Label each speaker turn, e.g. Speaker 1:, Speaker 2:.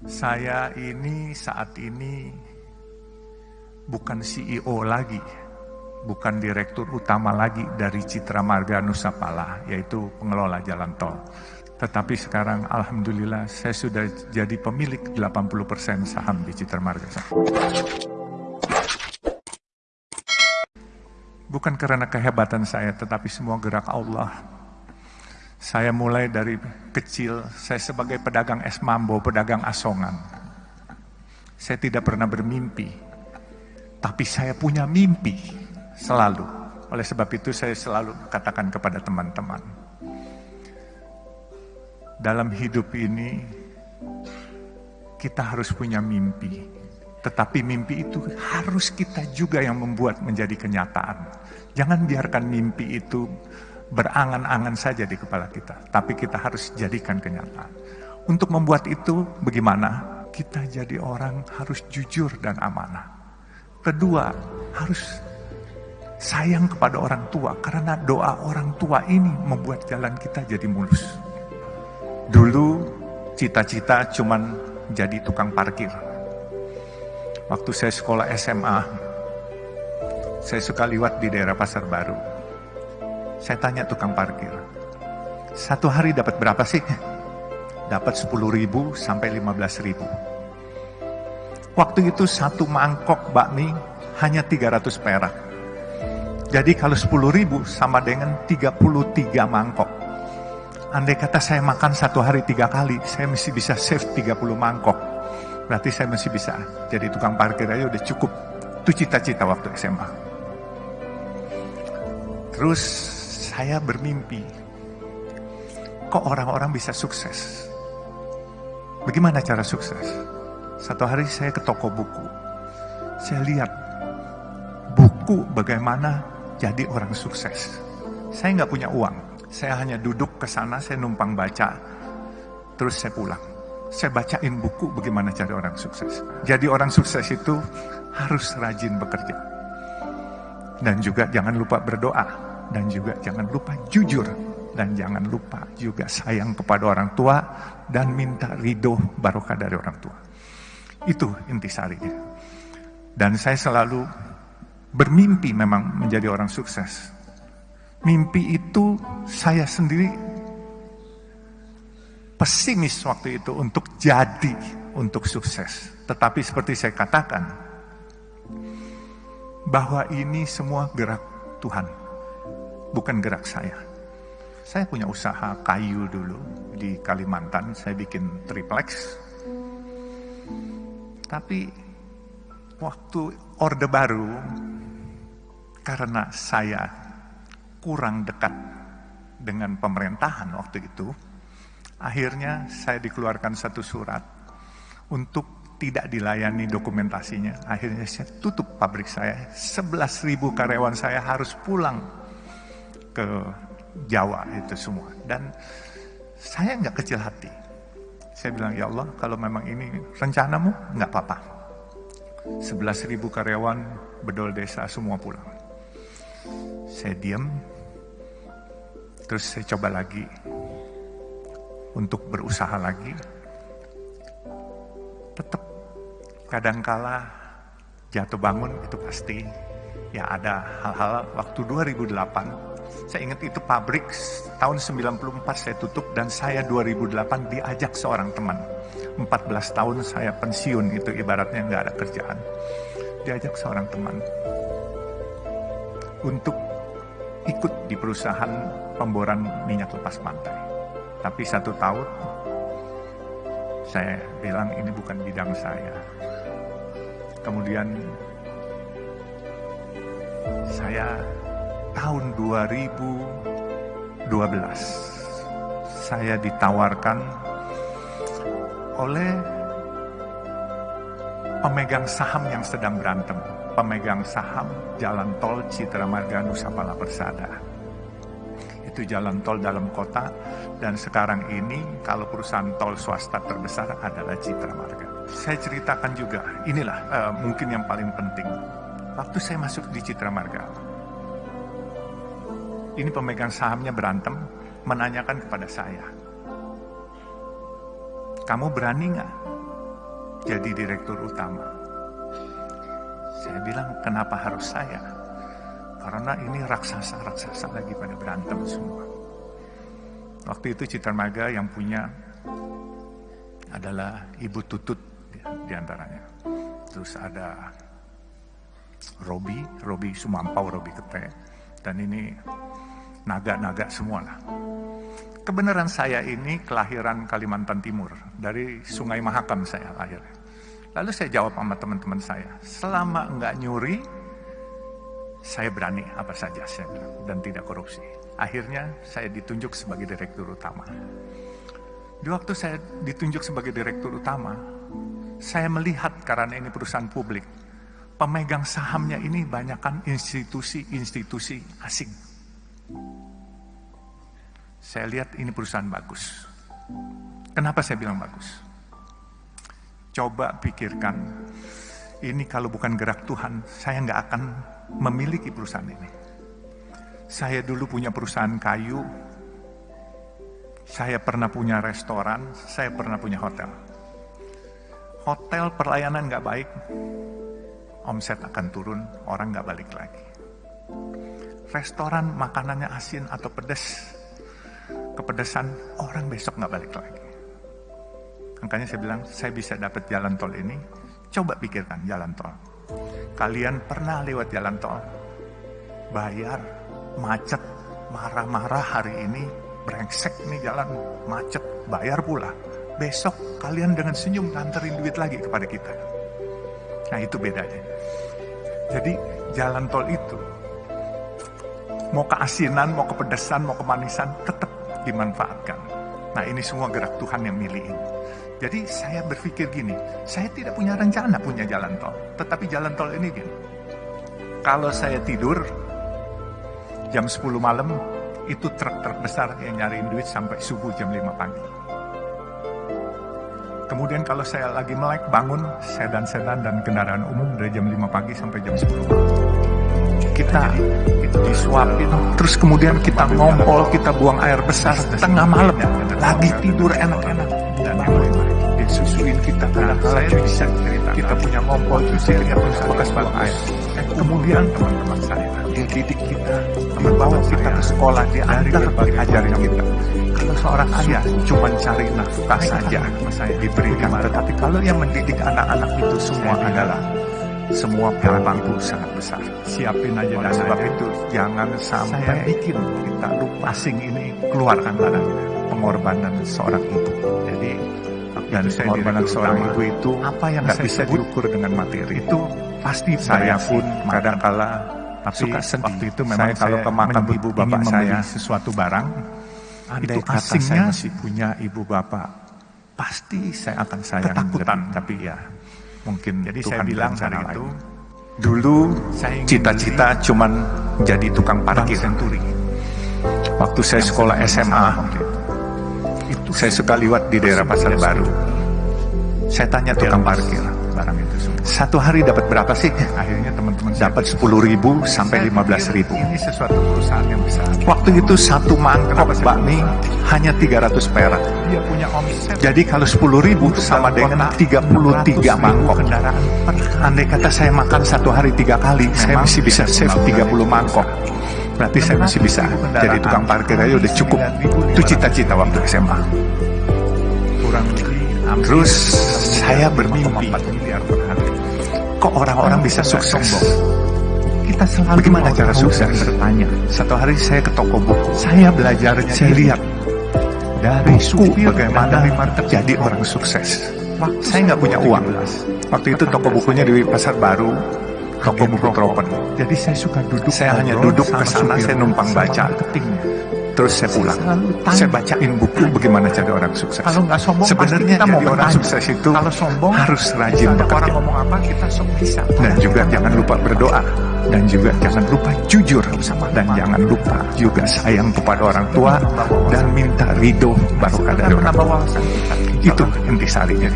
Speaker 1: Saya ini saat ini bukan CEO lagi, bukan direktur utama lagi dari Citra Marga Nusapala, yaitu pengelola jalan tol. Tetapi sekarang Alhamdulillah saya sudah jadi pemilik 80% saham di Citra Marga. Bukan karena kehebatan saya, tetapi semua gerak Allah saya mulai dari kecil, saya sebagai pedagang es mambo, pedagang asongan. Saya tidak pernah bermimpi, tapi saya punya mimpi selalu. Oleh sebab itu saya selalu katakan kepada teman-teman. Dalam hidup ini, kita harus punya mimpi. Tetapi mimpi itu harus kita juga yang membuat menjadi kenyataan. Jangan biarkan mimpi itu berangan-angan saja di kepala kita, tapi kita harus jadikan kenyataan. Untuk membuat itu bagaimana? Kita jadi orang harus jujur dan amanah. Kedua, harus sayang kepada orang tua karena doa orang tua ini membuat jalan kita jadi mulus. Dulu cita-cita cuman jadi tukang parkir. Waktu saya sekolah SMA, saya suka liwat di daerah Pasar Baru saya tanya tukang parkir, satu hari dapat berapa sih? Dapat 10 ribu sampai 15 ribu. Waktu itu satu mangkok bakmi hanya 300 perak. Jadi kalau 10 ribu sama dengan 33 mangkok. Andai kata saya makan satu hari tiga kali, saya mesti bisa save 30 mangkok. Berarti saya masih bisa jadi tukang parkir aja udah cukup. Itu cita-cita waktu SMA. Terus saya bermimpi, kok orang-orang bisa sukses? Bagaimana cara sukses? Satu hari saya ke toko buku, saya lihat buku bagaimana jadi orang sukses. Saya nggak punya uang, saya hanya duduk ke sana, saya numpang baca, terus saya pulang. Saya bacain buku bagaimana cari orang sukses. Jadi orang sukses itu harus rajin bekerja. Dan juga jangan lupa berdoa dan juga jangan lupa jujur dan jangan lupa juga sayang kepada orang tua dan minta ridho barokah dari orang tua. Itu intisarinya. Dan saya selalu bermimpi memang menjadi orang sukses. Mimpi itu saya sendiri pesimis waktu itu untuk jadi untuk sukses. Tetapi seperti saya katakan, bahwa ini semua gerak Tuhan bukan gerak saya. Saya punya usaha kayu dulu di Kalimantan, saya bikin triplex. Tapi waktu Orde Baru, karena saya kurang dekat dengan pemerintahan waktu itu, akhirnya saya dikeluarkan satu surat untuk tidak dilayani dokumentasinya. Akhirnya saya tutup pabrik saya. 11.000 karyawan saya harus pulang ke Jawa itu semua. Dan saya nggak kecil hati. Saya bilang, ya Allah, kalau memang ini rencanamu, nggak apa-apa. 11 ribu karyawan bedol desa semua pulang. Saya diam, terus saya coba lagi untuk berusaha lagi. Tetap kadangkala jatuh bangun itu pasti ya ada hal-hal waktu 2008 saya ingat itu pabrik tahun 94 saya tutup dan saya 2008 diajak seorang teman. 14 tahun saya pensiun itu ibaratnya nggak ada kerjaan. Diajak seorang teman untuk ikut di perusahaan pemboran minyak lepas pantai. Tapi satu tahun saya bilang ini bukan bidang saya. Kemudian saya tahun 2012 saya ditawarkan oleh pemegang saham yang sedang berantem, pemegang saham jalan tol Citra Marga Nusapala Persada. Itu jalan tol dalam kota dan sekarang ini kalau perusahaan tol swasta terbesar adalah Citra Marga. Saya ceritakan juga, inilah uh, mungkin yang paling penting. Waktu saya masuk di Citra Marga, ini pemegang sahamnya berantem, menanyakan kepada saya, kamu berani nggak jadi direktur utama. Saya bilang, kenapa harus saya? Karena ini raksasa-raksasa lagi pada berantem semua. Waktu itu Citra Maga yang punya adalah Ibu Tutut di antaranya. Terus ada Robi, Robi Sumampau, Robi Kete. Dan ini naga-naga semua lah. Kebenaran saya ini kelahiran Kalimantan Timur, dari Sungai Mahakam saya lahir. Lalu saya jawab sama teman-teman saya, selama enggak nyuri, saya berani apa saja saya bilang, dan tidak korupsi. Akhirnya saya ditunjuk sebagai direktur utama. Di waktu saya ditunjuk sebagai direktur utama, saya melihat karena ini perusahaan publik, pemegang sahamnya ini banyakkan institusi-institusi asing. Saya lihat ini perusahaan bagus. Kenapa saya bilang bagus? Coba pikirkan, ini kalau bukan gerak Tuhan, saya nggak akan memiliki perusahaan ini. Saya dulu punya perusahaan kayu, saya pernah punya restoran, saya pernah punya hotel. Hotel pelayanan nggak baik, omset akan turun, orang nggak balik lagi. Restoran makanannya asin atau pedas, kepedesan, orang besok nggak balik lagi. Makanya saya bilang, saya bisa dapat jalan tol ini, coba pikirkan jalan tol. Kalian pernah lewat jalan tol, bayar, macet, marah-marah hari ini, brengsek nih jalan, macet, bayar pula. Besok kalian dengan senyum nganterin duit lagi kepada kita. Nah itu bedanya. Jadi jalan tol itu mau keasinan, mau kepedesan, mau kemanisan tetap dimanfaatkan. Nah ini semua gerak Tuhan yang milihin. Jadi saya berpikir gini, saya tidak punya rencana punya jalan tol. Tetapi jalan tol ini gini, kalau saya tidur jam 10 malam, itu truk-truk yang nyariin duit sampai subuh jam 5 pagi. Kemudian kalau saya lagi melek bangun, sedan-sedan dan kendaraan umum dari jam 5 pagi sampai jam 10 malam. Kita itu disuapin, terus kemudian kita ngompol, kita buang air besar tengah malam, lagi tidur enak-enak. Dan lain-lain. Disusuin kita. Kadang-kala bisa cerita. Kita punya ngompol, itu saya lihat bekas buang air. Eh, kemudian teman-teman saya. dididik kita, membawa kita ke sekolah, diantar ajarin kita. Seorang ayah cuma cari nafkah saja, saya diberikan. Tetapi kalau yang mendidik anak-anak itu semua adalah semua bangku sangat besar. Siapin aja dan sebab itu jangan sampai bikin kita lupa asing ini keluarkan barang pengorbanan seorang ibu. Jadi dan pengorbanan seorang ibu itu apa yang nggak bisa diukur dengan materi itu pasti saya pun kadang-kala tapi suka sedih. Waktu itu memang saya kalau ke makam ibu bapak saya sesuatu barang, Andai itu asingnya saya masih punya ibu bapak, pasti saya akan sayang ketakutan. Lebih. Tapi ya mungkin jadi Tuhan saya bilang hari itu, dulu cita-cita cuman jadi tukang parkir senturi. Waktu saya sekolah SMA, itu saya suka liwat di daerah Pasar Baru. Saya tanya tukang parkir, barang itu. Satu hari dapat berapa sih? Akhirnya teman-teman dapat 10 ribu sampai 15 ribu. Ini sesuatu perusahaan yang besar. Waktu itu satu mangkok bakmi hanya 300 perak. Dia punya omset. Jadi kalau 10 ribu sama dengan 33 mangkok. Andai kata saya makan satu hari tiga kali, saya masih bisa save 30 mangkok. Berarti saya masih bisa jadi tukang parkir aja udah cukup. Itu cita-cita waktu SMA. Kurang lebih Terus saya bermimpi kok orang-orang bisa sukses? kita selalu bagaimana cara sukses? bertanya. Satu hari saya ke toko buku saya belajar saya lihat dari buku bagaimana jadi orang sukses. Saya nggak punya uang. waktu itu toko bukunya di pasar baru toko buku Tropen jadi saya suka duduk saya hanya duduk ke sana saya numpang baca terus saya pulang. Saya bacain buku bagaimana jadi orang sukses. Kalau nggak sombong, sebenarnya kita mau orang sukses itu kalau sombong harus rajin bekerja. Orang ngomong apa kita sok bisa. Dan juga jangan lupa berdoa. Dan juga jangan lupa jujur dan jangan lupa juga sayang kepada orang tua dan minta ridho barokah dari orang tua. Itu intisarinya.